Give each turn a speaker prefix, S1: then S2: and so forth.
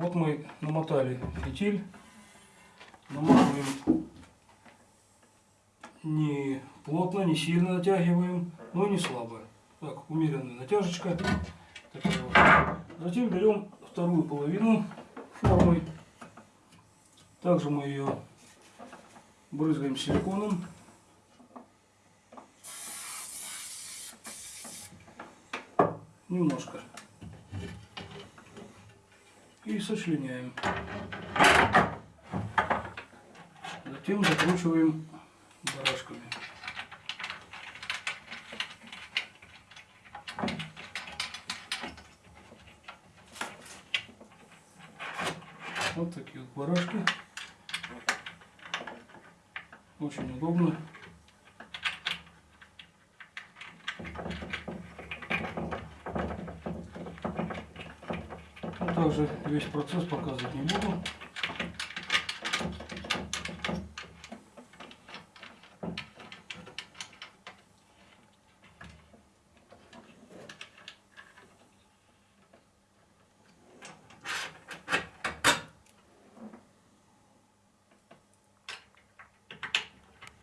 S1: Вот мы намотали фитиль. Наматываем не плотно, не сильно натягиваем, но не слабо. Так, умеренная натяжечка. Вот. Затем берем вторую половину формы. Также мы ее брызгаем силиконом. Немножко. И сочленяем. Затем закручиваем барашками. Вот такие вот барашки. Очень удобно. Ну, также весь процесс показывать не буду.